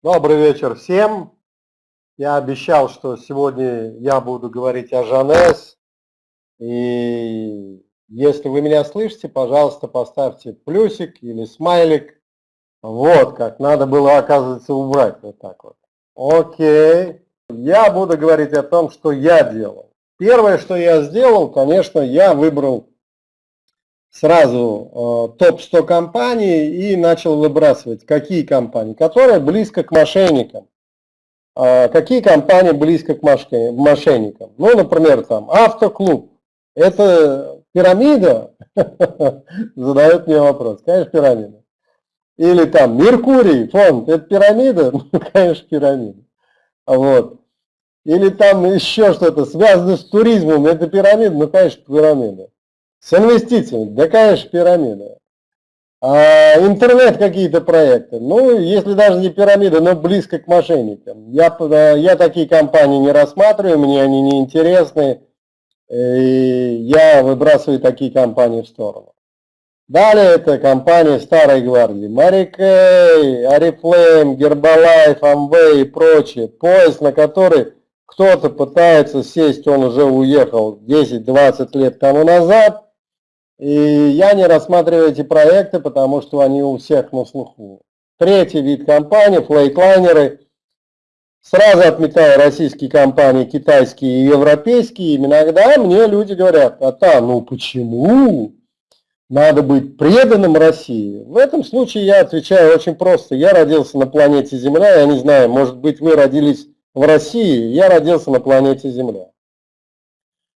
Добрый вечер всем. Я обещал, что сегодня я буду говорить о Жанес. И если вы меня слышите, пожалуйста, поставьте плюсик или смайлик. Вот как, надо было, оказывается, убрать вот так вот. Окей. Я буду говорить о том, что я делал. Первое, что я сделал, конечно, я выбрал сразу э, топ-100 компаний и начал выбрасывать, какие компании, которые близко к мошенникам. Э, какие компании близко к мошенникам? Ну, например, там автоклуб. Это пирамида? Задает мне вопрос. Конечно, пирамида. Или там Меркурий, фонд, это пирамида? Ну, конечно, пирамида. Вот. Или там еще что-то связано с туризмом, это пирамида? Ну, конечно, пирамида. С инвестициями, да, конечно, пирамида. А интернет какие-то проекты, ну, если даже не пирамида, но близко к мошенникам. Я, я такие компании не рассматриваю, мне они не интересны, и я выбрасываю такие компании в сторону. Далее это компании Старой Гвардии. Марикей, Арифлейм, Гербалайф, Амвей и прочие. Поезд, на который кто-то пытается сесть, он уже уехал 10-20 лет тому назад – и я не рассматриваю эти проекты, потому что они у всех на слуху. Третий вид компаний, флейтлайнеры. Сразу отметаю российские компании, китайские и европейские. Иногда мне люди говорят, а та, ну почему? Надо быть преданным России. В этом случае я отвечаю очень просто. Я родился на планете Земля, я не знаю, может быть вы родились в России, я родился на планете Земля.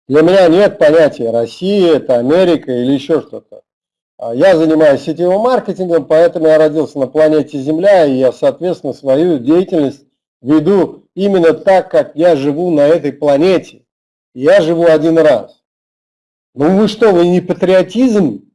Для меня нет понятия Россия, это Америка или еще что-то. А я занимаюсь сетевым маркетингом, поэтому я родился на планете Земля, и я, соответственно, свою деятельность веду именно так, как я живу на этой планете. Я живу один раз. Ну вы что, вы не патриотизм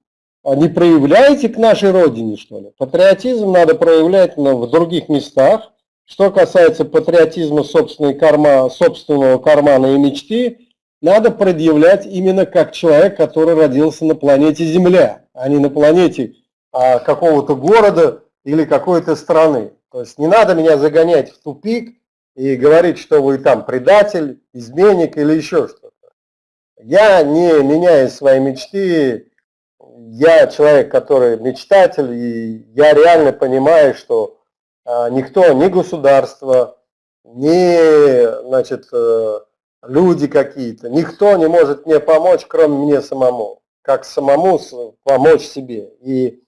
а не проявляете к нашей родине, что ли? Патриотизм надо проявлять в других местах. Что касается патриотизма собственной карма, собственного кармана и мечты, надо предъявлять именно как человек, который родился на планете Земля, а не на планете а, какого-то города или какой-то страны. То есть не надо меня загонять в тупик и говорить, что вы там предатель, изменник или еще что-то. Я не меняю свои мечты, я человек, который мечтатель, и я реально понимаю, что а, никто, ни государство, ни значит, э, люди какие-то. Никто не может мне помочь, кроме мне самому. Как самому помочь себе. И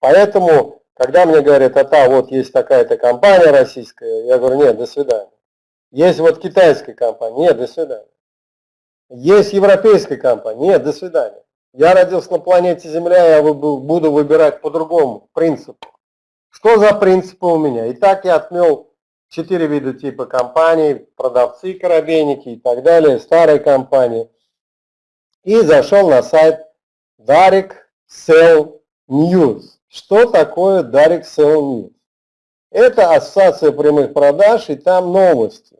поэтому, когда мне говорят, а та вот есть такая-то компания российская, я говорю, нет, до свидания. Есть вот китайская компания, нет, до свидания. Есть европейская компания, нет, до свидания. Я родился на планете Земля, я буду выбирать по другому принципу. Что за принципы у меня? И так я отмел четыре вида типа компаний, продавцы, коробейники и так далее, старые компании. И зашел на сайт Direct Sell News. Что такое Direct Sell News? Это ассоциация прямых продаж и там новости.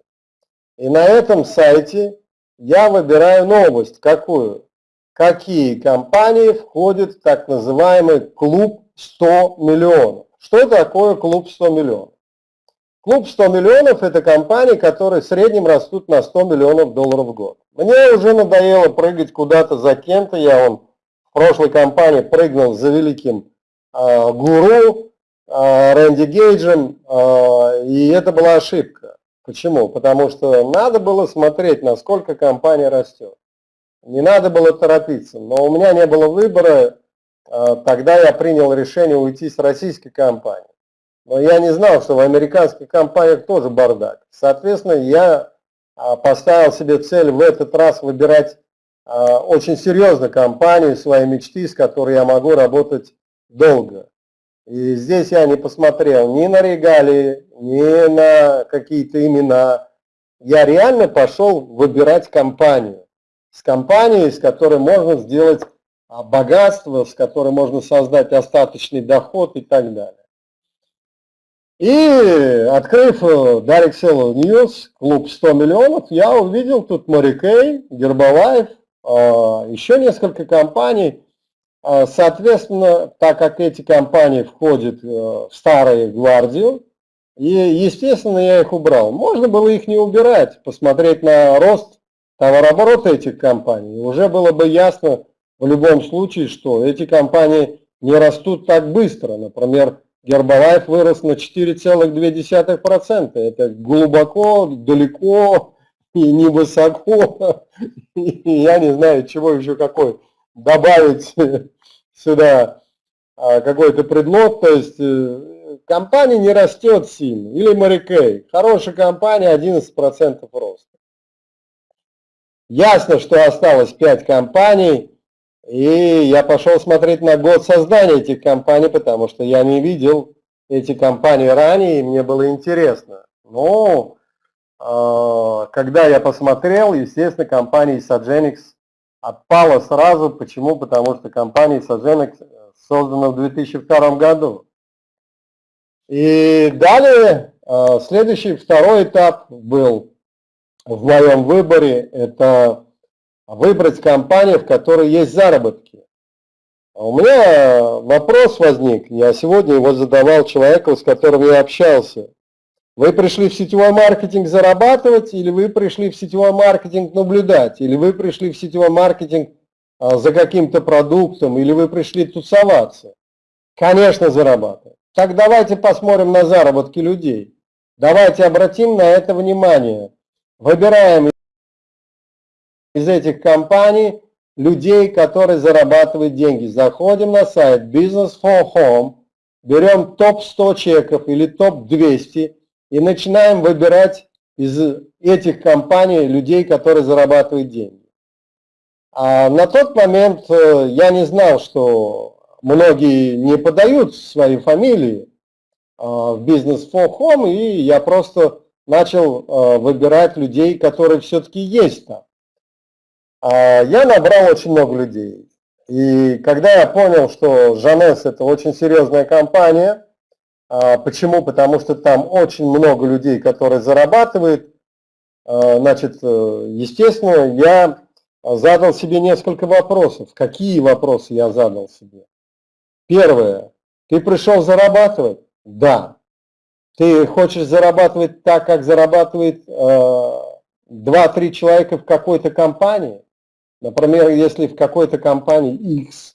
И на этом сайте я выбираю новость. Какую? Какие компании входят в так называемый клуб 100 миллионов. Что такое клуб 100 миллионов? Клуб 100 миллионов – это компании, которые в среднем растут на 100 миллионов долларов в год. Мне уже надоело прыгать куда-то за кем-то. Я вон в прошлой компании прыгнул за великим э, гуру э, Рэнди Гейджем, э, и это была ошибка. Почему? Потому что надо было смотреть, насколько компания растет. Не надо было торопиться, но у меня не было выбора, э, тогда я принял решение уйти с российской компании. Но я не знал, что в американских компаниях тоже бардак. Соответственно, я а, поставил себе цель в этот раз выбирать а, очень серьезно компанию, своей мечты, с которой я могу работать долго. И здесь я не посмотрел ни на регалии, ни на какие-то имена. Я реально пошел выбирать компанию. С компанией, с которой можно сделать а, богатство, с которой можно создать остаточный доход и так далее. И открыв Direct Sell News, клуб 100 миллионов, я увидел тут Морикей, Гербалайф, а, еще несколько компаний. А, соответственно, так как эти компании входят э, в старую гвардию, И, естественно, я их убрал. Можно было их не убирать, посмотреть на рост товарооборота этих компаний. Уже было бы ясно в любом случае, что эти компании не растут так быстро. Например, Гербалайф вырос на 4,2%. Это глубоко, далеко и невысоко. я не знаю, чего еще какой добавить сюда а, какой-то предлог. То есть э, компания не растет сильно. Или Марикей. Хорошая компания, 11% роста. Ясно, что осталось 5 компаний и я пошел смотреть на год создания этих компаний, потому что я не видел эти компании ранее, и мне было интересно. Но э, когда я посмотрел, естественно, компания Isagenix отпала сразу. Почему? Потому что компания Isagenix создана в 2002 году. И далее, э, следующий, второй этап был в моем выборе, это выбрать компанию, в которой есть заработки. А у меня вопрос возник, я сегодня его задавал человеку, с которым я общался. Вы пришли в сетевой маркетинг зарабатывать, или вы пришли в сетевой маркетинг наблюдать, или вы пришли в сетевой маркетинг а, за каким-то продуктом, или вы пришли тусоваться? Конечно, зарабатывать. Так давайте посмотрим на заработки людей. Давайте обратим на это внимание. Выбираем из этих компаний людей, которые зарабатывают деньги. Заходим на сайт Business for Home, берем топ-100 чеков или топ-200 и начинаем выбирать из этих компаний людей, которые зарабатывают деньги. А на тот момент э, я не знал, что многие не подают свои фамилии а, в Business for Home, и я просто начал э, выбирать людей, которые все-таки есть там. А, я набрал очень много людей. И когда я понял, что Жанес это очень серьезная компания, а, почему? Потому что там очень много людей, которые зарабатывают, а, значит, э, естественно, я задал себе несколько вопросов. Какие вопросы я задал себе? Первое. Ты пришел зарабатывать? Да. Ты хочешь зарабатывать так, как зарабатывает 2-3 человека в какой-то компании? Например, если в какой-то компании X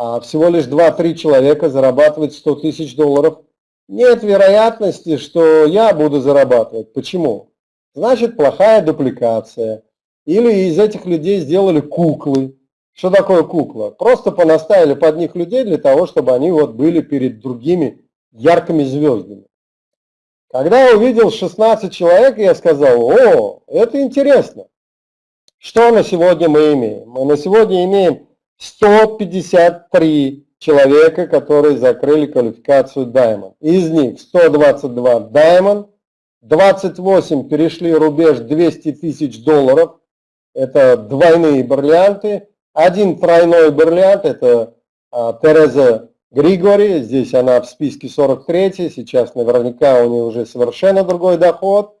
а всего лишь 2-3 человека зарабатывают 100 тысяч долларов, нет вероятности, что я буду зарабатывать. Почему? Значит, плохая дупликация. Или из этих людей сделали куклы. Что такое кукла? Просто понаставили под них людей для того, чтобы они вот были перед другими яркими звездами. Когда я увидел 16 человек, я сказал, о, это интересно. Что на сегодня мы имеем? Мы на сегодня имеем 153 человека, которые закрыли квалификацию Diamond. Из них 122 Diamond, 28 перешли рубеж 200 тысяч долларов, это двойные бриллианты, один тройной бриллиант, это а, Тереза Григори, здесь она в списке 43, сейчас наверняка у нее уже совершенно другой доход.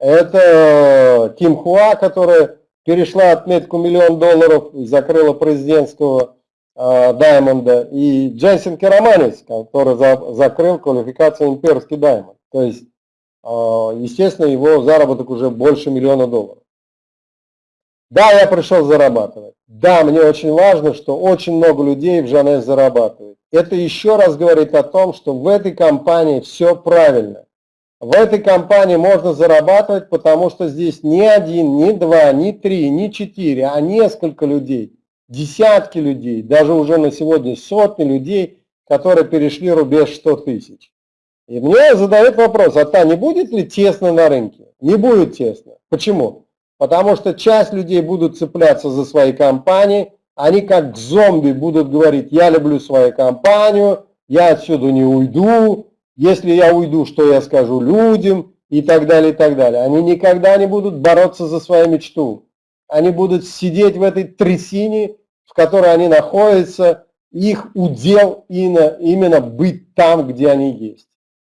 Это Ким Хуа, которая перешла отметку миллион долларов и закрыла президентского э, Даймонда, и Джейсон Кераманис, который за, закрыл квалификацию имперский Даймонд. То есть, э, естественно, его заработок уже больше миллиона долларов. Да, я пришел зарабатывать. Да, мне очень важно, что очень много людей в Жанес зарабатывают. Это еще раз говорит о том, что в этой компании все правильно. В этой компании можно зарабатывать, потому что здесь не один, не два, не три, не четыре, а несколько людей, десятки людей, даже уже на сегодня сотни людей, которые перешли рубеж 100 тысяч. И мне задают вопрос, а та не будет ли тесно на рынке? Не будет тесно. Почему? Потому что часть людей будут цепляться за свои компании, они как зомби будут говорить, я люблю свою компанию, я отсюда не уйду, если я уйду, что я скажу людям и так далее, и так далее. Они никогда не будут бороться за свою мечту. Они будут сидеть в этой трясине, в которой они находятся, их удел именно быть там, где они есть.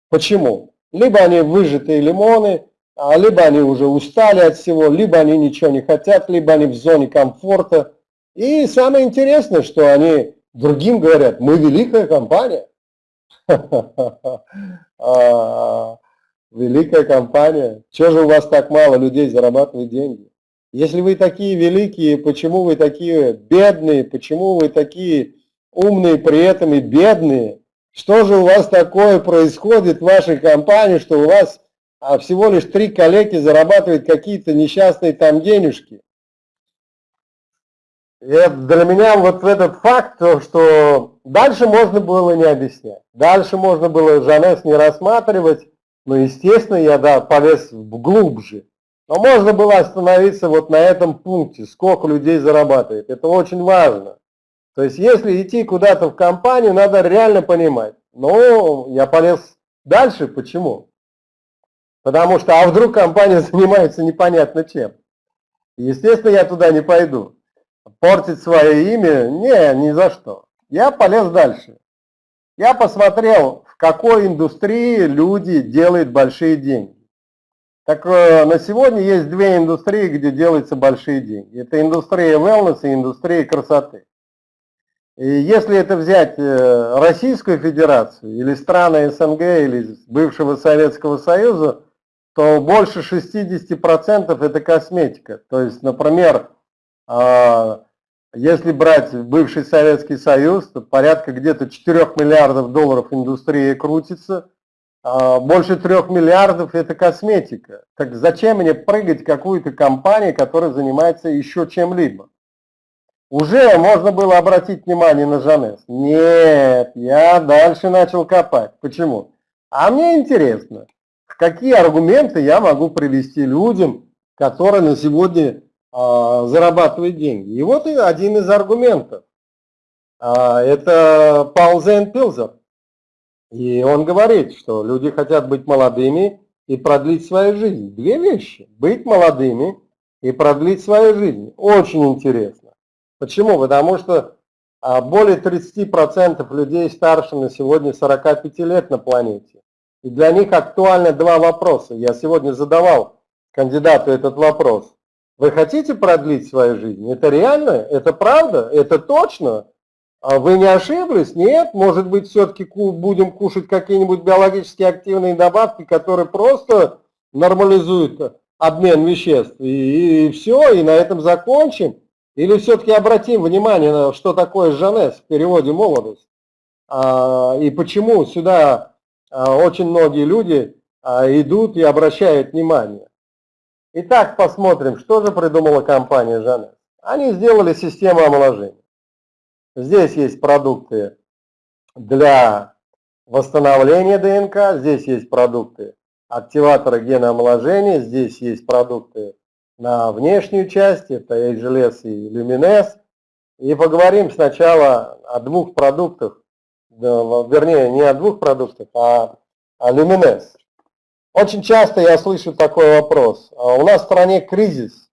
Почему? Либо они выжатые лимоны, а либо они уже устали от всего, либо они ничего не хотят, либо они в зоне комфорта. И самое интересное, что они другим говорят, мы великая компания, великая компания. Чего же у вас так мало людей зарабатывает деньги? Если вы такие великие, почему вы такие бедные, почему вы такие умные при этом и бедные? Что же у вас такое происходит в вашей компании, что у вас а, всего лишь три коллеги зарабатывают какие-то несчастные там денежки? И для меня вот этот факт, то, что дальше можно было не объяснять. Дальше можно было Жанес не рассматривать, но, естественно, я да, полез глубже. Но можно было остановиться вот на этом пункте, сколько людей зарабатывает. Это очень важно. То есть, если идти куда-то в компанию, надо реально понимать. Но я полез дальше. Почему? Потому что, а вдруг компания занимается непонятно чем. Естественно, я туда не пойду. Портить свое имя? Не, ни за что. Я полез дальше. Я посмотрел, в какой индустрии люди делают большие деньги. Так э, на сегодня есть две индустрии, где делаются большие деньги. Это индустрия wellness и индустрия красоты. И если это взять э, Российскую Федерацию или страны СНГ или бывшего Советского Союза, то больше 60% это косметика. То есть, например, если брать бывший Советский Союз, то порядка где-то 4 миллиардов долларов индустрии крутится, а, больше 3 миллиардов это косметика. Так зачем мне прыгать какую-то компанию, которая занимается еще чем-либо? Уже можно было обратить внимание на Жанес. Нет, я дальше начал копать. Почему? А мне интересно, какие аргументы я могу привести людям, которые на сегодня а, зарабатывают деньги. И вот один из аргументов. А, это Паулзен Пилзер. И он говорит, что люди хотят быть молодыми и продлить свою жизнь. Две вещи. Быть молодыми и продлить свою жизнь. Очень интересно. Почему? Потому что а, более 30% людей старше на сегодня 45 лет на планете. И для них актуальны два вопроса. Я сегодня задавал кандидату этот вопрос. Вы хотите продлить свою жизнь? Это реально? Это правда? Это точно? А вы не ошиблись? Нет? Может быть, все-таки будем кушать какие-нибудь биологически активные добавки, которые просто нормализуют обмен веществ. И, и все, и на этом закончим. Или все-таки обратим внимание на что такое Жанес в переводе молодость? А, и почему сюда а, очень многие люди а, идут и обращают внимание. Итак, посмотрим, что же придумала компания Жанес. Они сделали систему омоложения. Здесь есть продукты для восстановления ДНК, здесь есть продукты активатора гена омоложения, здесь есть продукты на внешнюю часть, это HLS и Lumines. И поговорим сначала о двух продуктах, вернее, не о двух продуктах, а о Lumines. Очень часто я слышу такой вопрос. А у нас в стране кризис,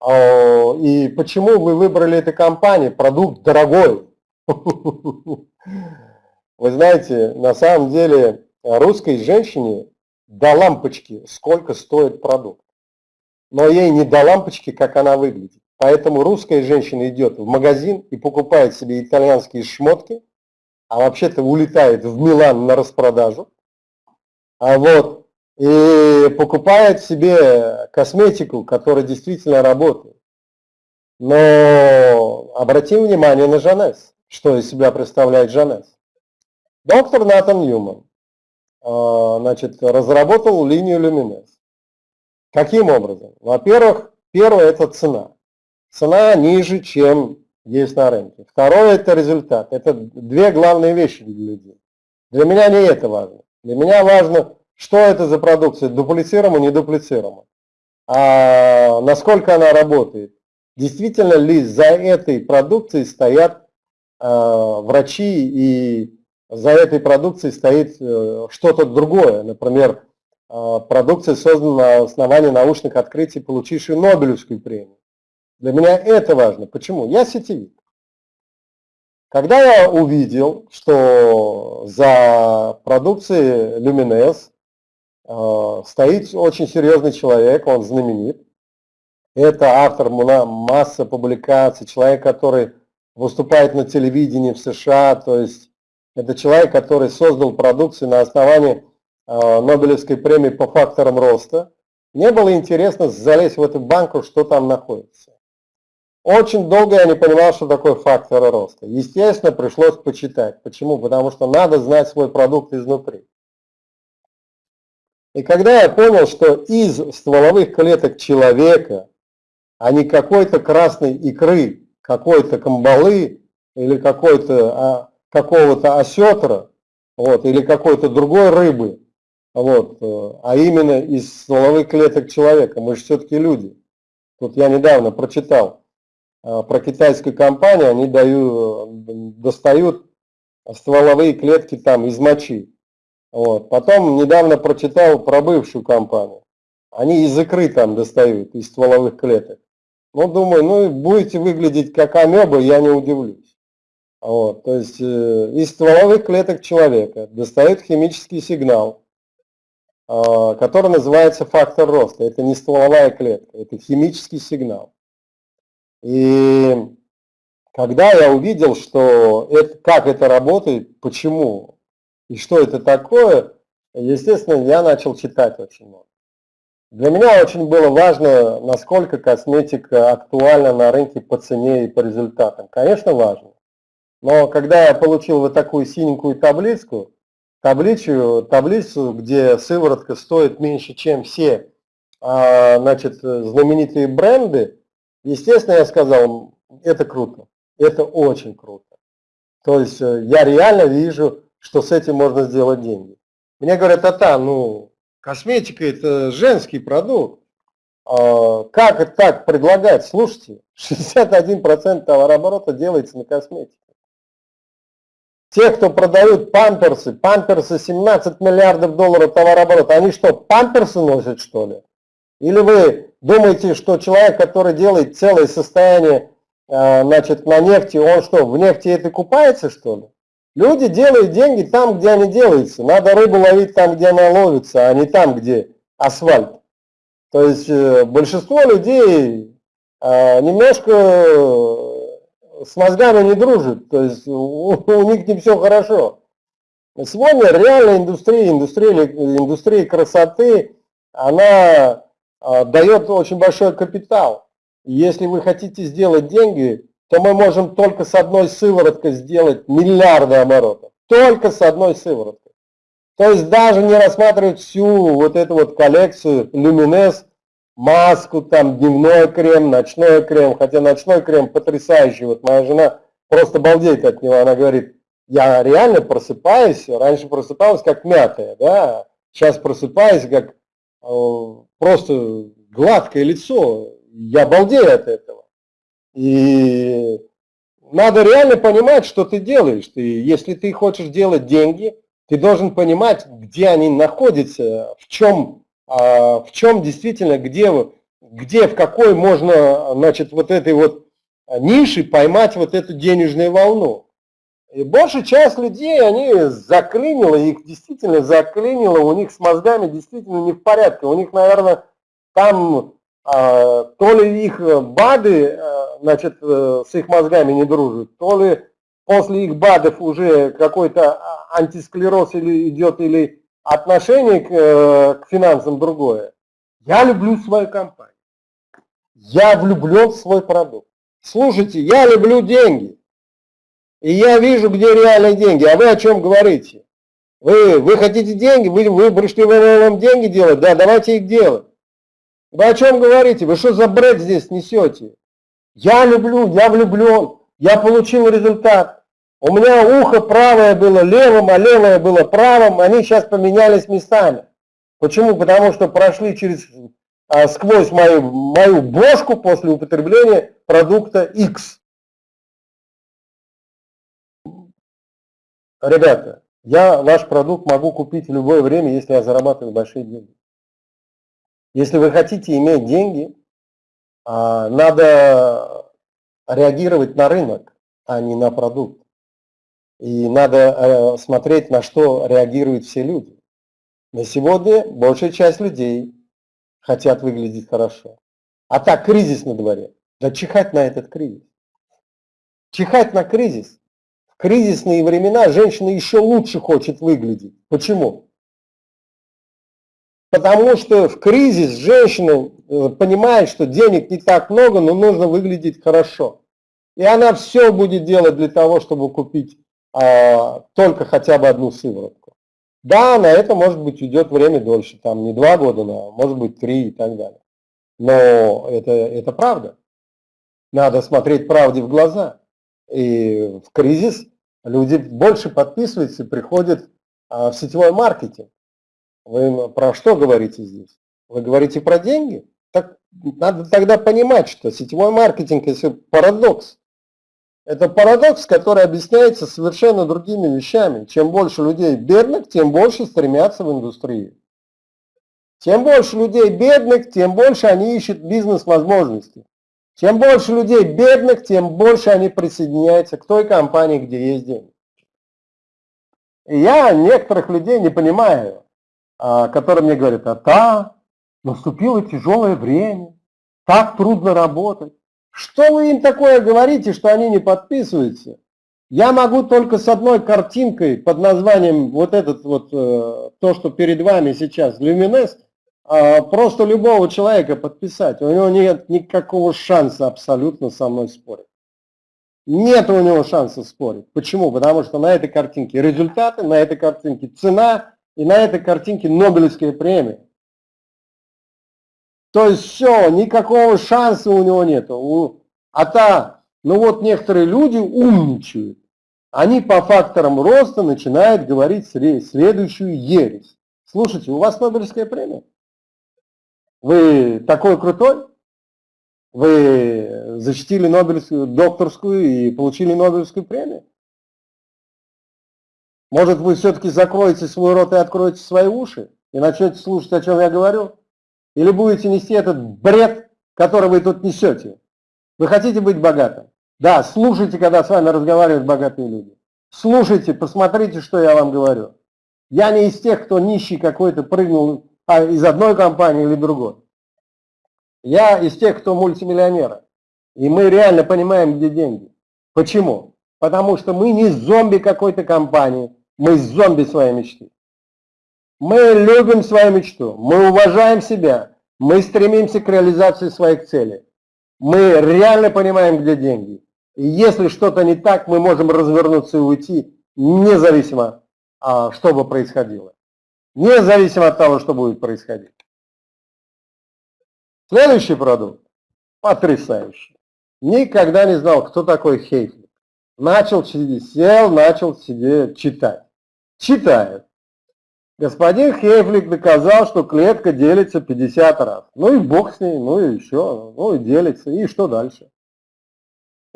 а, и почему вы выбрали эту компанию? Продукт дорогой. Вы знаете, на самом деле русской женщине до лампочки сколько стоит продукт но ей не до лампочки, как она выглядит. Поэтому русская женщина идет в магазин и покупает себе итальянские шмотки, а вообще-то улетает в Милан на распродажу. А вот, и покупает себе косметику, которая действительно работает. Но обратим внимание на Жанес, что из себя представляет Жанес. Доктор Натан Ньюман а, значит, разработал линию Люминес. Каким образом? Во-первых, первое – это цена. Цена ниже, чем есть на рынке. Второе – это результат. Это две главные вещи для людей. Для меня не это важно. Для меня важно, что это за продукция, дуплицируемо, не дуплицируемо. А насколько она работает. Действительно ли за этой продукцией стоят э, врачи и за этой продукцией стоит э, что-то другое. Например, а, продукция создана на основании научных открытий, получившей Нобелевскую премию. Для меня это важно. Почему? Я сетевик. Когда я увидел, что за продукцией Lumines э, стоит очень серьезный человек, он знаменит, это автор массы публикаций, человек, который выступает на телевидении в США, то есть это человек, который создал продукцию на основании Нобелевской премии по факторам роста. Мне было интересно залезть в эту банку, что там находится. Очень долго я не понимал, что такое фактор роста. Естественно, пришлось почитать. Почему? Потому что надо знать свой продукт изнутри. И когда я понял, что из стволовых клеток человека, а не какой-то красной икры, какой-то камбалы или какой-то а, какого-то осетра, вот, или какой-то другой рыбы, вот, э, а именно из стволовых клеток человека. Мы же все-таки люди. Тут я недавно прочитал э, про китайскую компанию, они дают, достают стволовые клетки там из мочи. Вот. Потом недавно прочитал про бывшую компанию. Они из икры там достают, из стволовых клеток. Ну, думаю, ну, будете выглядеть как амеба, я не удивлюсь. Вот. То есть э, из стволовых клеток человека достают химический сигнал, а, который называется фактор роста. Это не стволовая клетка, это химический сигнал. И когда я увидел, что это, как это работает, почему и что это такое, естественно, я начал читать очень много. Для меня очень было важно, насколько косметика актуальна на рынке по цене и по результатам. Конечно, важно. Но когда я получил вот такую синенькую таблицу, таблицу, таблицу, где сыворотка стоит меньше, чем все а, значит, знаменитые бренды, естественно, я сказал, это круто, это очень круто. То есть э, я реально вижу, что с этим можно сделать деньги. Мне говорят, а та, ну, косметика это женский продукт. А, как это так предлагать? Слушайте, 61% товарооборота делается на косметике. Те, кто продают памперсы, памперсы 17 миллиардов долларов товарооборота, они что, памперсы носят что ли? Или вы думаете, что человек, который делает целое состояние э, значит, на нефти, он что, в нефти это купается что ли? Люди делают деньги там, где они делаются. Надо рыбу ловить там, где она ловится, а не там, где асфальт. То есть э, большинство людей э, немножко с мозгами не дружит, то есть у, них не все хорошо. Сегодня реальная индустрия, индустрия, индустрия красоты, она дает очень большой капитал. Если вы хотите сделать деньги, то мы можем только с одной сывороткой сделать миллиарды оборотов. Только с одной сывороткой. То есть даже не рассматривать всю вот эту вот коллекцию Luminous, маску, там дневной крем, ночной крем, хотя ночной крем потрясающий, вот моя жена просто балдеет от него, она говорит, я реально просыпаюсь, раньше просыпалась как мятая, да, сейчас просыпаюсь как э, просто гладкое лицо, я балдею от этого. И надо реально понимать, что ты делаешь. Ты, если ты хочешь делать деньги, ты должен понимать, где они находятся, в чем а в чем действительно, где, где, в какой можно, значит, вот этой вот ниши поймать вот эту денежную волну. И большая часть людей, они заклинило, их действительно заклинило, у них с мозгами действительно не в порядке. У них, наверное, там то ли их БАДы, а, значит, э, с их мозгами не дружат, то ли после их БАДов уже какой-то антисклероз или идет, или отношение к, э, к финансам другое. Я люблю свою компанию. Я влюблен в свой продукт. Слушайте, я люблю деньги. И я вижу, где реальные деньги. А вы о чем говорите? Вы, вы хотите деньги? Вы, вы пришли вам деньги делать? Да, давайте их делать. Вы о чем говорите? Вы что за бред здесь несете? Я люблю, я влюблен, я получил результат. У меня ухо правое было левым, а левое было правым, они сейчас поменялись местами. Почему? Потому что прошли через, а, сквозь мою, мою бошку после употребления продукта X. Ребята, я ваш продукт могу купить в любое время, если я зарабатываю большие деньги. Если вы хотите иметь деньги, а, надо реагировать на рынок, а не на продукт. И надо э, смотреть, на что реагируют все люди. На сегодня большая часть людей хотят выглядеть хорошо. А так, кризис на дворе. Да чихать на этот кризис. Чихать на кризис. В кризисные времена женщина еще лучше хочет выглядеть. Почему? Потому что в кризис женщина э, понимает, что денег не так много, но нужно выглядеть хорошо. И она все будет делать для того, чтобы купить а, только хотя бы одну сыворотку. Да, на это, может быть, уйдет время дольше, там не два года, но может быть три и так далее. Но это, это правда. Надо смотреть правде в глаза. И в кризис люди больше подписываются и приходят а, в сетевой маркетинг. Вы про что говорите здесь? Вы говорите про деньги? Так надо тогда понимать, что сетевой маркетинг – это парадокс. Это парадокс, который объясняется совершенно другими вещами. Чем больше людей бедных, тем больше стремятся в индустрию. Чем больше людей бедных, тем больше они ищут бизнес-возможности. Чем больше людей бедных, тем больше они присоединяются к той компании, где есть деньги. И я некоторых людей не понимаю. А, который мне говорит, а та, наступило тяжелое время, так трудно работать. Что вы им такое говорите, что они не подписываются? Я могу только с одной картинкой под названием вот этот вот, э, то, что перед вами сейчас, Люминес, а, просто любого человека подписать. У него нет никакого шанса абсолютно со мной спорить. Нет у него шанса спорить. Почему? Потому что на этой картинке результаты, на этой картинке цена, и на этой картинке Нобелевская премия. То есть все, никакого шанса у него нет. А та, ну вот некоторые люди умничают. Они по факторам роста начинают говорить следующую ересь. Слушайте, у вас Нобелевская премия? Вы такой крутой? Вы защитили Нобелевскую докторскую и получили Нобелевскую премию? Может, вы все-таки закроете свой рот и откроете свои уши и начнете слушать, о чем я говорю? Или будете нести этот бред, который вы тут несете? Вы хотите быть богатым? Да, слушайте, когда с вами разговаривают богатые люди. Слушайте, посмотрите, что я вам говорю. Я не из тех, кто нищий какой-то прыгнул а, из одной компании или другой. Я из тех, кто мультимиллионеры. И мы реально понимаем, где деньги. Почему? Потому что мы не зомби какой-то компании, мы зомби своей мечты. Мы любим свою мечту, мы уважаем себя, мы стремимся к реализации своих целей. Мы реально понимаем, где деньги. И если что-то не так, мы можем развернуться и уйти, независимо, а, что бы происходило. Независимо от того, что будет происходить. Следующий продукт. Потрясающий. Никогда не знал, кто такой Хейфлик. Начал сел, начал себе читать читает. Господин Хейфлик доказал, что клетка делится 50 раз. Ну и бог с ней, ну и еще, ну и делится. И что дальше?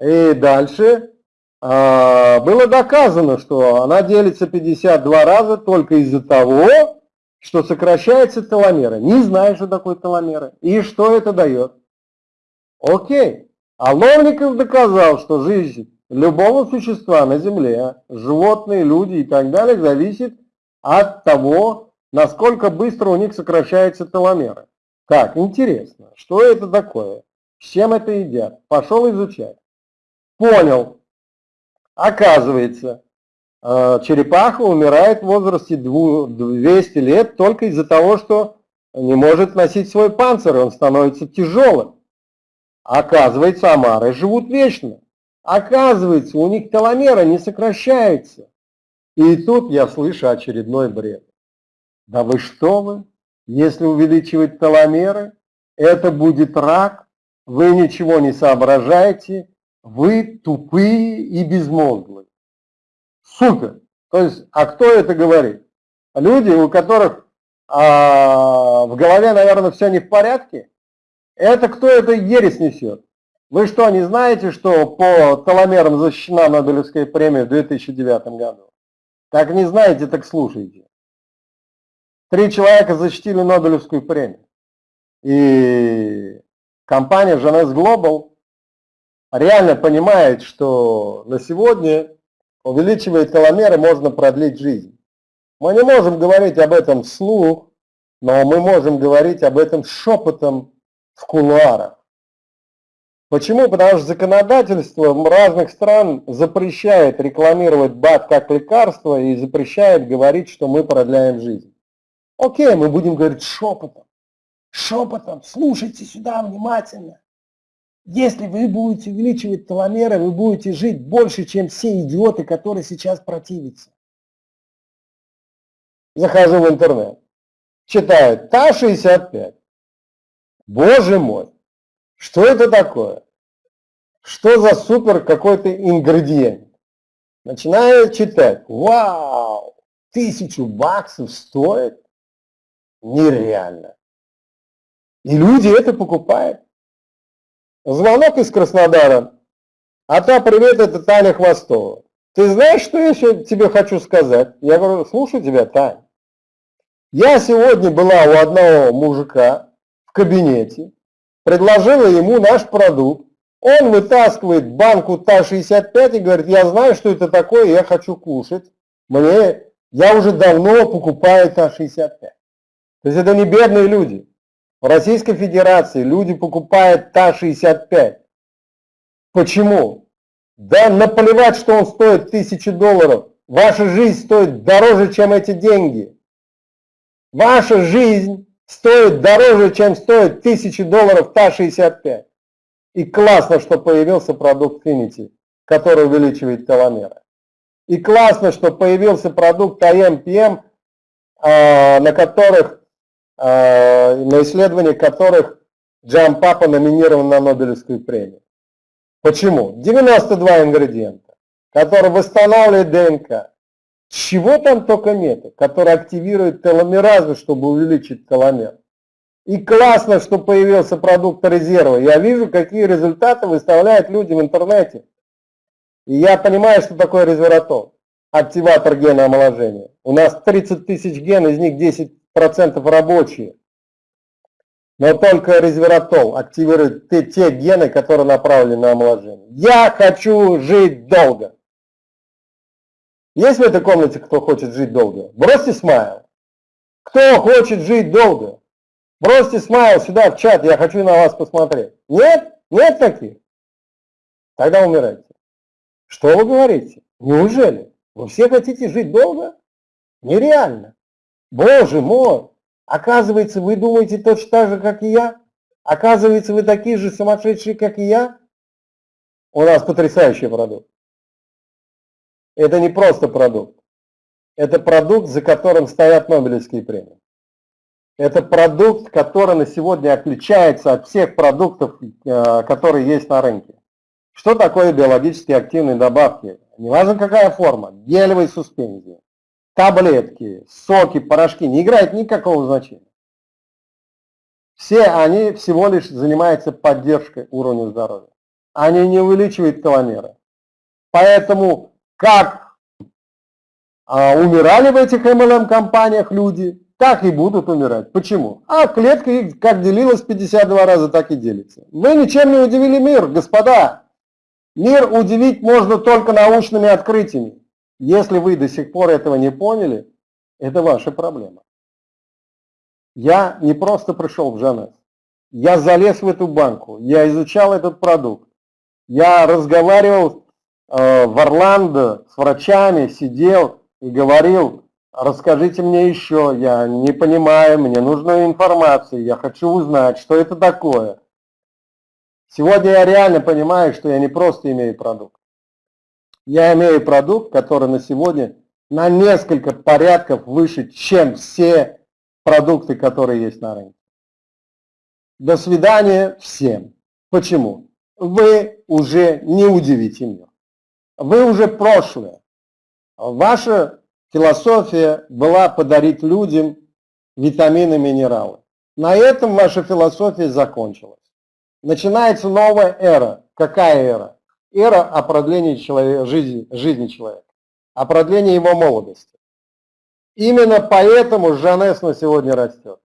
И дальше а, было доказано, что она делится 52 раза только из-за того, что сокращается теломера. Не знаю, что такое теломера и что это дает. Окей. А Ловников доказал, что жизнь любого существа на Земле, животные, люди и так далее, зависит от того, насколько быстро у них сокращаются теломеры. Так, интересно, что это такое? С чем это едят? Пошел изучать. Понял. Оказывается, э, черепаха умирает в возрасте 200 лет только из-за того, что не может носить свой панцирь, он становится тяжелым. Оказывается, омары живут вечно. Оказывается, у них теломера не сокращается. И тут я слышу очередной бред. Да вы что вы? Если увеличивать теломеры, это будет рак, вы ничего не соображаете, вы тупые и безмозглые. Супер! То есть, а кто это говорит? Люди, у которых а, в голове, наверное, все не в порядке? Это кто это ересь несет? Вы что, не знаете, что по теломерам защищена Нобелевская премия в 2009 году? Как не знаете, так слушайте. Три человека защитили Нобелевскую премию. И компания Genes Global реально понимает, что на сегодня, увеличивая теломеры, можно продлить жизнь. Мы не можем говорить об этом вслух, но мы можем говорить об этом шепотом в кулуарах. Почему? Потому что законодательство разных стран запрещает рекламировать БАД как лекарство и запрещает говорить, что мы продляем жизнь. Окей, мы будем говорить шепотом. Шепотом, слушайте сюда внимательно. Если вы будете увеличивать теломеры, вы будете жить больше, чем все идиоты, которые сейчас противятся. Захожу в интернет, читаю ТА-65. Боже мой, что это такое? Что за супер какой-то ингредиент? Начинаю читать. Вау! Тысячу баксов стоит? Нереально. И люди это покупают. Звонок из Краснодара. А та, привет, это Таня Хвостова. Ты знаешь, что я еще тебе хочу сказать? Я говорю, слушаю тебя, Таня. Я сегодня была у одного мужика в кабинете, предложила ему наш продукт. Он вытаскивает банку ТА-65 и говорит, я знаю, что это такое, я хочу кушать. Мне, я уже давно покупаю ТА-65. То есть это не бедные люди. В Российской Федерации люди покупают ТА-65. Почему? Да наплевать, что он стоит тысячи долларов. Ваша жизнь стоит дороже, чем эти деньги. Ваша жизнь стоит дороже, чем стоит тысячи долларов ТА-65. И классно, что появился продукт Finity, который увеличивает теломеры. И классно, что появился продукт АМПМ, а, на которых, а, на исследование которых Джам Папа номинирован на Нобелевскую премию. Почему? 92 ингредиента, которые восстанавливают ДНК. Чего там только нет, которые активируют теломеразу, чтобы увеличить теломер. И классно, что появился продукт резерва. Я вижу, какие результаты выставляют люди в интернете. И я понимаю, что такое резвератол, активатор гена омоложения. У нас 30 тысяч ген, из них 10% рабочие. Но только резвератол активирует те, те гены, которые направлены на омоложение. Я хочу жить долго. Есть в этой комнате кто хочет жить долго? Бросьте смайл. Кто хочет жить долго? Бросьте смайл сюда в чат, я хочу на вас посмотреть. Нет? Нет таких? Тогда умирайте. Что вы говорите? Неужели? Вы все хотите жить долго? Нереально. Боже мой! Оказывается, вы думаете точно так же, как и я? Оказывается, вы такие же сумасшедшие, как и я? У нас потрясающий продукт. Это не просто продукт. Это продукт, за которым стоят Нобелевские премии. Это продукт, который на сегодня отличается от всех продуктов, э, которые есть на рынке. Что такое биологически активные добавки? Неважно какая форма, гелевые суспензии, таблетки, соки, порошки, не играет никакого значения. Все они всего лишь занимаются поддержкой уровня здоровья. Они не увеличивают теломеры. Поэтому как а, умирали в этих MLM-компаниях люди, так и будут умирать. Почему? А клетка как делилась 52 раза, так и делится. Вы ничем не удивили мир, господа. Мир удивить можно только научными открытиями. Если вы до сих пор этого не поняли, это ваша проблема. Я не просто пришел в Жанес. Я залез в эту банку, я изучал этот продукт. Я разговаривал в Орландо с врачами, сидел и говорил, расскажите мне еще, я не понимаю, мне нужна информация, я хочу узнать, что это такое. Сегодня я реально понимаю, что я не просто имею продукт. Я имею продукт, который на сегодня на несколько порядков выше, чем все продукты, которые есть на рынке. До свидания всем. Почему? Вы уже не удивите мир. Вы уже прошлое. Ваша философия была подарить людям витамины, минералы. На этом ваша философия закончилась. Начинается новая эра. Какая эра? эра о продлении человека, жизни, жизни человека, о продлении его молодости. Именно поэтому Жанес на сегодня растет.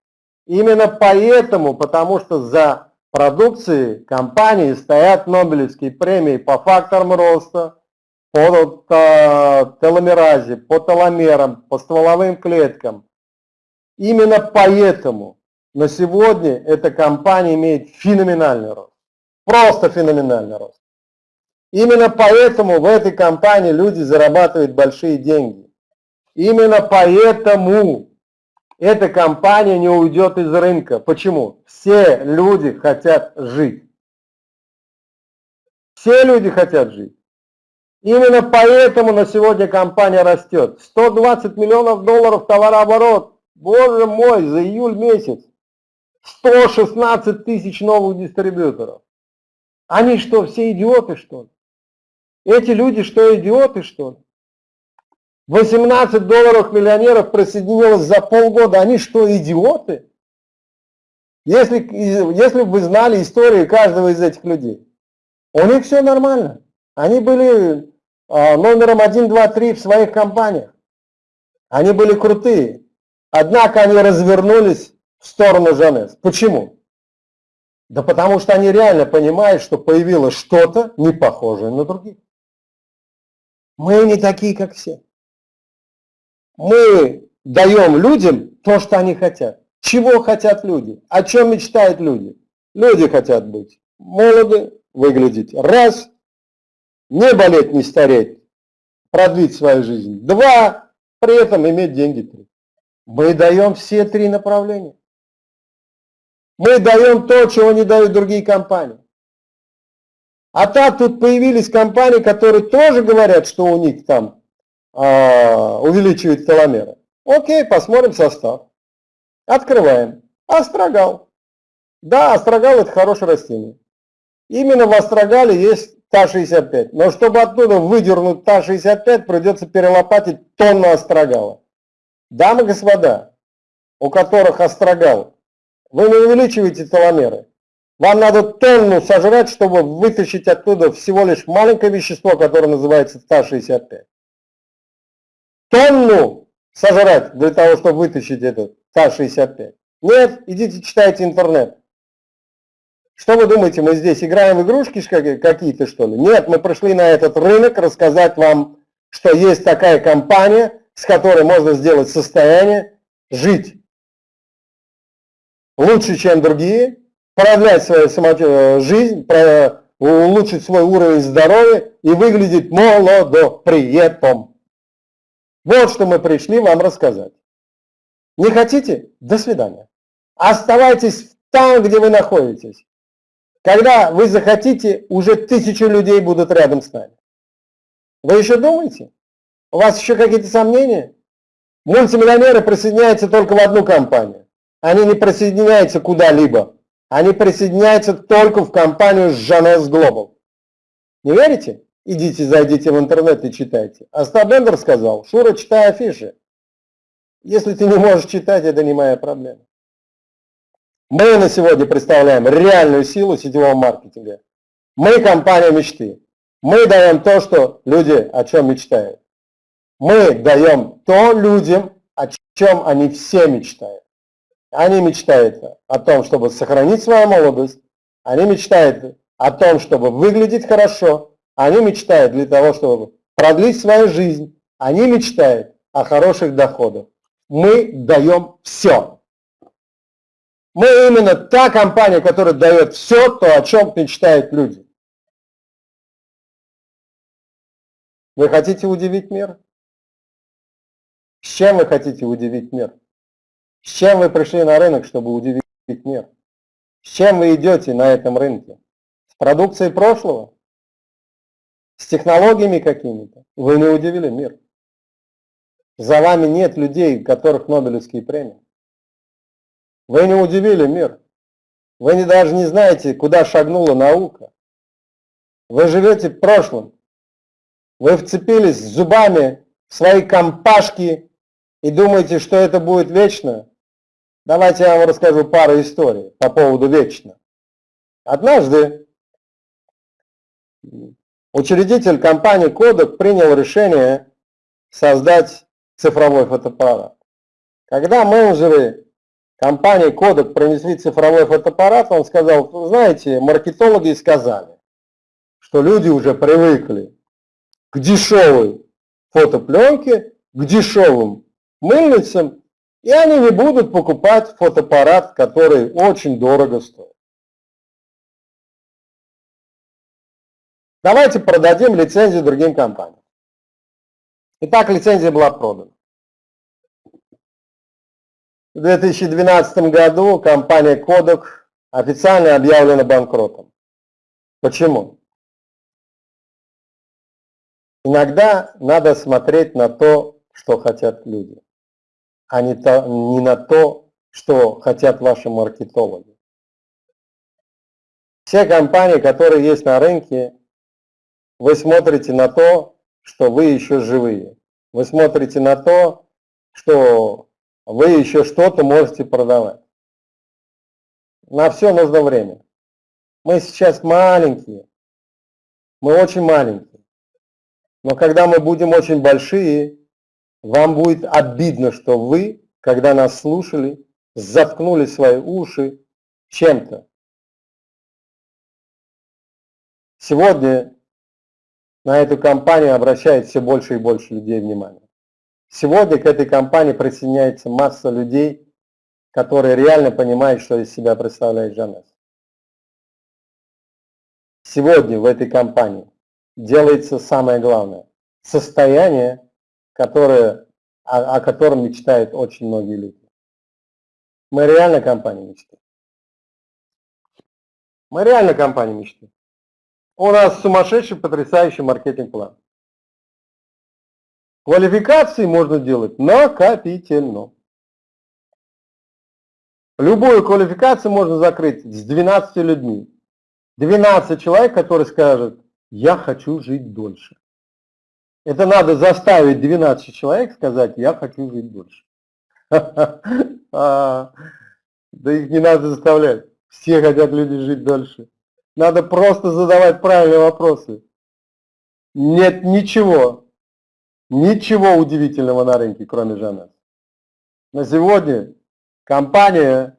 Именно поэтому, потому что за продукцией компании стоят Нобелевские премии по факторам роста, по теломеразе, по теломерам, по стволовым клеткам. Именно поэтому на сегодня эта компания имеет феноменальный рост. Просто феноменальный рост. Именно поэтому в этой компании люди зарабатывают большие деньги. Именно поэтому эта компания не уйдет из рынка. Почему? Все люди хотят жить. Все люди хотят жить. Именно поэтому на сегодня компания растет. 120 миллионов долларов товарооборот. Боже мой, за июль месяц. 116 тысяч новых дистрибьюторов. Они что, все идиоты, что ли? Эти люди что, идиоты, что ли? 18 долларов миллионеров присоединилось за полгода. Они что, идиоты? Если, если бы вы знали историю каждого из этих людей, у них все нормально. Они были номером 1, 2, 3 в своих компаниях. Они были крутые. Однако они развернулись в сторону Жанес. Почему? Да потому что они реально понимают, что появилось что-то не похожее на других. Мы не такие, как все мы даем людям то, что они хотят. Чего хотят люди? О чем мечтают люди? Люди хотят быть молоды, выглядеть раз, не болеть, не стареть, продлить свою жизнь. Два, при этом иметь деньги. Три. Мы даем все три направления. Мы даем то, чего не дают другие компании. А так тут появились компании, которые тоже говорят, что у них там а, увеличивать теломеры. Окей, посмотрим состав. Открываем. Астрагал. Да, астрагал это хорошее растение. Именно в астрагале есть ТА-65. Но чтобы оттуда выдернуть ТА-65, придется перелопатить тонну астрагала. Дамы и господа, у которых астрагал, вы не увеличиваете теломеры. Вам надо тонну сожрать, чтобы вытащить оттуда всего лишь маленькое вещество, которое называется ТА-65 тонну сожрать для того, чтобы вытащить этот Т-65? Нет, идите читайте интернет. Что вы думаете, мы здесь играем в игрушки какие-то, что ли? Нет, мы пришли на этот рынок рассказать вам, что есть такая компания, с которой можно сделать состояние жить лучше, чем другие, продлять свою жизнь, улучшить свой уровень здоровья и выглядеть молодо при этом. Вот что мы пришли вам рассказать. Не хотите? До свидания. Оставайтесь там, где вы находитесь. Когда вы захотите, уже тысячи людей будут рядом с нами. Вы еще думаете? У вас еще какие-то сомнения? Мультимиллионеры присоединяются только в одну компанию. Они не присоединяются куда-либо. Они присоединяются только в компанию Жанес Global. Не верите? Идите, зайдите в интернет и читайте. А Стабендер сказал, Шура, читай афиши. Если ты не можешь читать, это не моя проблема. Мы на сегодня представляем реальную силу сетевого маркетинга. Мы компания мечты. Мы даем то, что люди о чем мечтают. Мы даем то людям, о чем они все мечтают. Они мечтают о том, чтобы сохранить свою молодость. Они мечтают о том, чтобы выглядеть хорошо. Они мечтают для того, чтобы продлить свою жизнь. Они мечтают о хороших доходах. Мы даем все. Мы именно та компания, которая дает все то, о чем мечтают люди. Вы хотите удивить мир? С чем вы хотите удивить мир? С чем вы пришли на рынок, чтобы удивить мир? С чем вы идете на этом рынке? С продукцией прошлого? с технологиями какими-то, вы не удивили мир. За вами нет людей, у которых Нобелевские премии. Вы не удивили мир. Вы не, даже не знаете, куда шагнула наука. Вы живете в прошлом. Вы вцепились зубами в свои компашки и думаете, что это будет вечно. Давайте я вам расскажу пару историй по поводу вечно. Однажды Учредитель компании Kodak принял решение создать цифровой фотоаппарат. Когда менеджеры компании Kodak принесли цифровой фотоаппарат, он сказал, знаете, маркетологи сказали, что люди уже привыкли к дешевой фотопленке, к дешевым мыльницам, и они не будут покупать фотоаппарат, который очень дорого стоит. Давайте продадим лицензию другим компаниям. Итак, лицензия была продана. В 2012 году компания Kodak официально объявлена банкротом. Почему? Иногда надо смотреть на то, что хотят люди, а не, то, не на то, что хотят ваши маркетологи. Все компании, которые есть на рынке, вы смотрите на то, что вы еще живые. Вы смотрите на то, что вы еще что-то можете продавать. На все нужно время. Мы сейчас маленькие. Мы очень маленькие. Но когда мы будем очень большие, вам будет обидно, что вы, когда нас слушали, заткнули свои уши чем-то. Сегодня на эту компанию обращает все больше и больше людей внимания. Сегодня к этой компании присоединяется масса людей, которые реально понимают, что из себя представляет Жанес. Сегодня в этой компании делается самое главное. Состояние, которое, о, о котором мечтают очень многие люди. Мы реально компания мечты. Мы реально компания мечты. У нас сумасшедший, потрясающий маркетинг-план. Квалификации можно делать накопительно. Любую квалификацию можно закрыть с 12 людьми. 12 человек, которые скажут, я хочу жить дольше. Это надо заставить 12 человек сказать, я хочу жить дольше. А, да их не надо заставлять. Все хотят люди жить дольше. Надо просто задавать правильные вопросы. Нет ничего, ничего удивительного на рынке, кроме Жанас. На сегодня компания,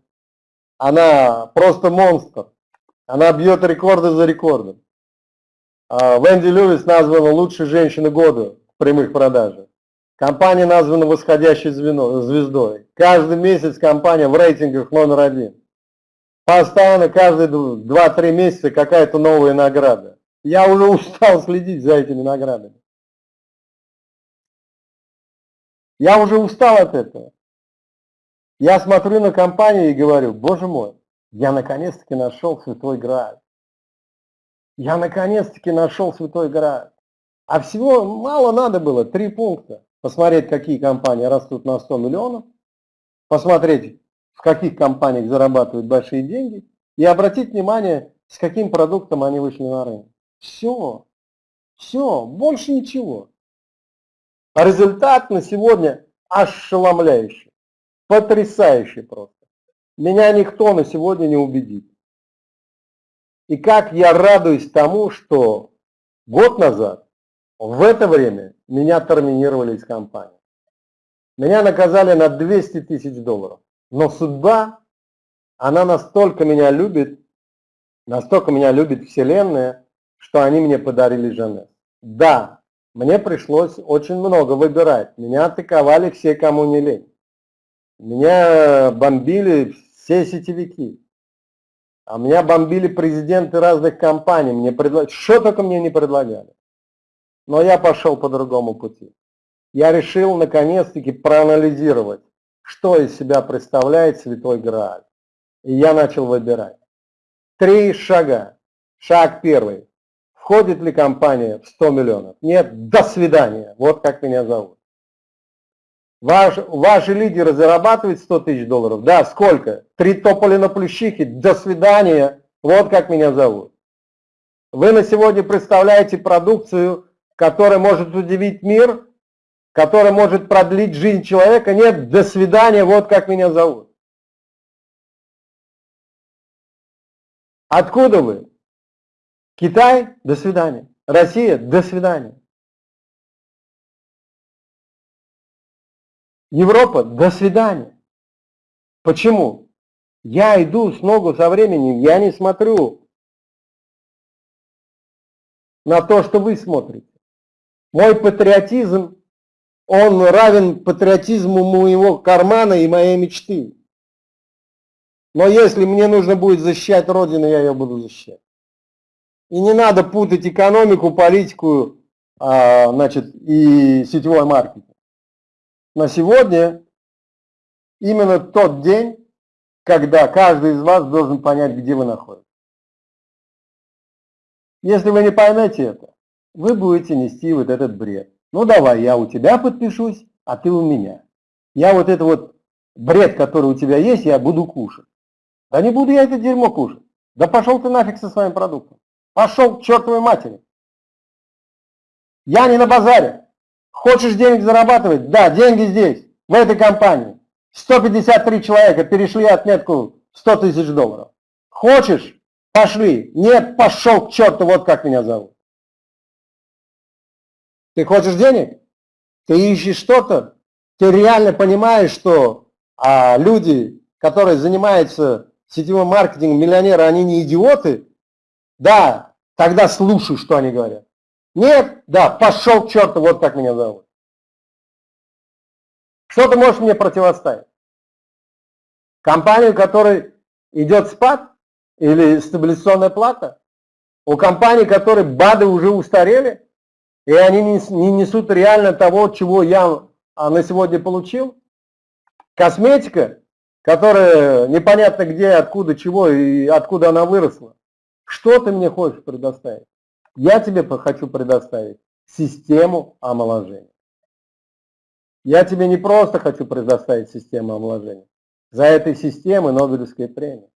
она просто монстр. Она бьет рекорды за рекордом. А Венди Льюис названа лучшей женщиной года в прямых продажах. Компания названа восходящей звездой. Каждый месяц компания в рейтингах номер один. Постоянно, каждые 2-3 месяца какая-то новая награда. Я уже устал следить за этими наградами. Я уже устал от этого. Я смотрю на компанию и говорю, боже мой, я наконец-таки нашел святой Грааль. Я наконец-таки нашел святой Грааль. А всего мало надо было, три пункта. Посмотреть, какие компании растут на 100 миллионов, посмотреть, в каких компаниях зарабатывают большие деньги, и обратить внимание, с каким продуктом они вышли на рынок. Все. Все. Больше ничего. А результат на сегодня ошеломляющий. Потрясающий просто. Меня никто на сегодня не убедит. И как я радуюсь тому, что год назад, в это время, меня терминировали из компании. Меня наказали на 200 тысяч долларов. Но судьба, она настолько меня любит, настолько меня любит Вселенная, что они мне подарили Жанет. Да, мне пришлось очень много выбирать. Меня атаковали все, кому не лень. Меня бомбили все сетевики. А меня бомбили президенты разных компаний. Мне предлагали, что только мне не предлагали. Но я пошел по другому пути. Я решил наконец-таки проанализировать, что из себя представляет Святой Грааль. И я начал выбирать. Три шага. Шаг первый. Входит ли компания в 100 миллионов? Нет, до свидания. Вот как меня зовут. Ваш, ваши лидеры зарабатывают 100 тысяч долларов? Да, сколько? Три тополя на плющихе? До свидания. Вот как меня зовут. Вы на сегодня представляете продукцию, которая может удивить мир, которая может продлить жизнь человека? Нет, до свидания, вот как меня зовут. Откуда вы? Китай? До свидания. Россия? До свидания. Европа, до свидания. Почему? Я иду с ногу со временем, я не смотрю на то, что вы смотрите. Мой патриотизм, он равен патриотизму моего кармана и моей мечты. Но если мне нужно будет защищать Родину, я ее буду защищать. И не надо путать экономику, политику, а, значит, и сетевой маркетинг на сегодня именно тот день, когда каждый из вас должен понять, где вы находитесь. Если вы не поймете это, вы будете нести вот этот бред. Ну давай, я у тебя подпишусь, а ты у меня. Я вот это вот бред, который у тебя есть, я буду кушать. Да не буду я это дерьмо кушать. Да пошел ты нафиг со своим продуктом. Пошел к чертовой матери. Я не на базаре. Хочешь денег зарабатывать? Да, деньги здесь, в этой компании. 153 человека перешли отметку 100 тысяч долларов. Хочешь? Пошли. Нет, пошел к черту, вот как меня зовут. Ты хочешь денег? Ты ищешь что-то? Ты реально понимаешь, что а, люди, которые занимаются сетевым маркетингом, миллионеры, они не идиоты? Да, тогда слушай, что они говорят. Нет, да, пошел к черту, вот как меня зовут. Что ты можешь мне противоставить? Компанию, у которой идет спад или стабилизационная плата? У компаний, которые БАДы уже устарели, и они не несут реально того, чего я а, на сегодня получил? Косметика, которая непонятно где, откуда, чего и откуда она выросла. Что ты мне хочешь предоставить? Я тебе хочу предоставить систему омоложения. Я тебе не просто хочу предоставить систему омоложения. За этой системой Нобелевская премия.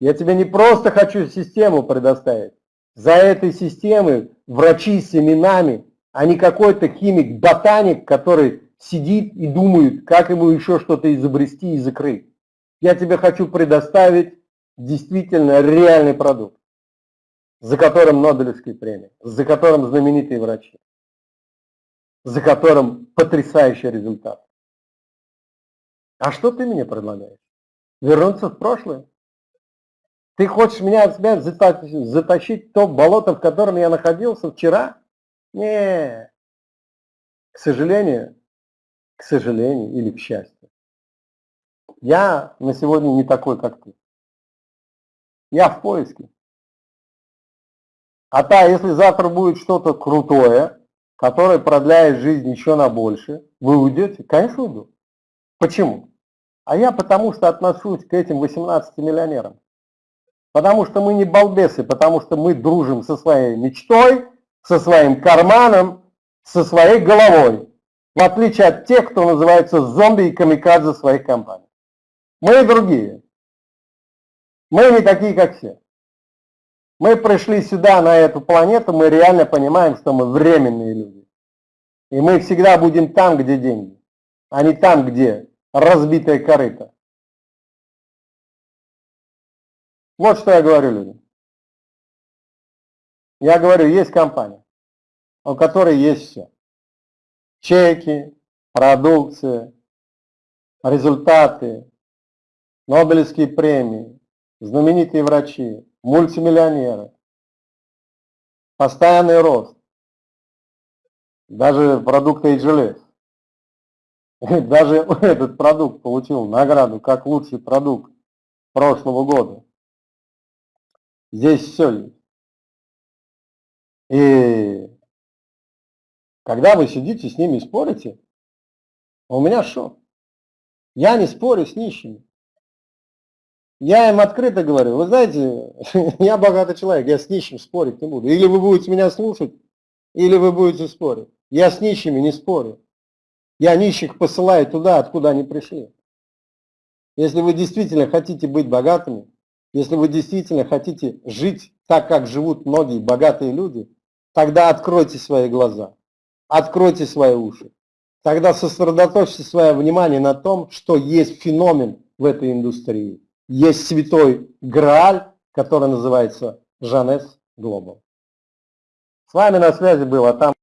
Я тебе не просто хочу систему предоставить. За этой системой врачи с именами, а не какой-то химик-ботаник, который сидит и думает, как ему еще что-то изобрести и закрыть. Я тебе хочу предоставить действительно реальный продукт за которым Нобелевские премии, за которым знаменитые врачи, за которым потрясающий результат. А что ты мне предлагаешь? Вернуться в прошлое? Ты хочешь меня опять затащить в то болото, в котором я находился вчера? Не, к сожалению, к сожалению или к счастью. Я на сегодня не такой, как ты. Я в поиске. А та, если завтра будет что-то крутое, которое продляет жизнь еще на больше, вы уйдете? Конечно, уйду. Почему? А я потому что отношусь к этим 18 миллионерам. Потому что мы не балбесы, потому что мы дружим со своей мечтой, со своим карманом, со своей головой. В отличие от тех, кто называется зомби и камикадзе своих компаний. Мы другие. Мы не такие, как все. Мы пришли сюда, на эту планету, мы реально понимаем, что мы временные люди. И мы всегда будем там, где деньги, а не там, где разбитая корыто. Вот что я говорю людям. Я говорю, есть компания, у которой есть все. Чеки, продукция, результаты, Нобелевские премии, знаменитые врачи, мультимиллионеры, постоянный рост, даже продукты HLS. Даже этот продукт получил награду как лучший продукт прошлого года. Здесь все есть. И когда вы сидите с ними и спорите, у меня шок. Я не спорю с нищими. Я им открыто говорю, вы знаете, я богатый человек, я с нищим спорить не буду. Или вы будете меня слушать, или вы будете спорить. Я с нищими не спорю. Я нищих посылаю туда, откуда они пришли. Если вы действительно хотите быть богатыми, если вы действительно хотите жить так, как живут многие богатые люди, тогда откройте свои глаза, откройте свои уши. Тогда сосредоточьте свое внимание на том, что есть феномен в этой индустрии есть святой Грааль, который называется Жанес Глобал. С вами на связи был, а там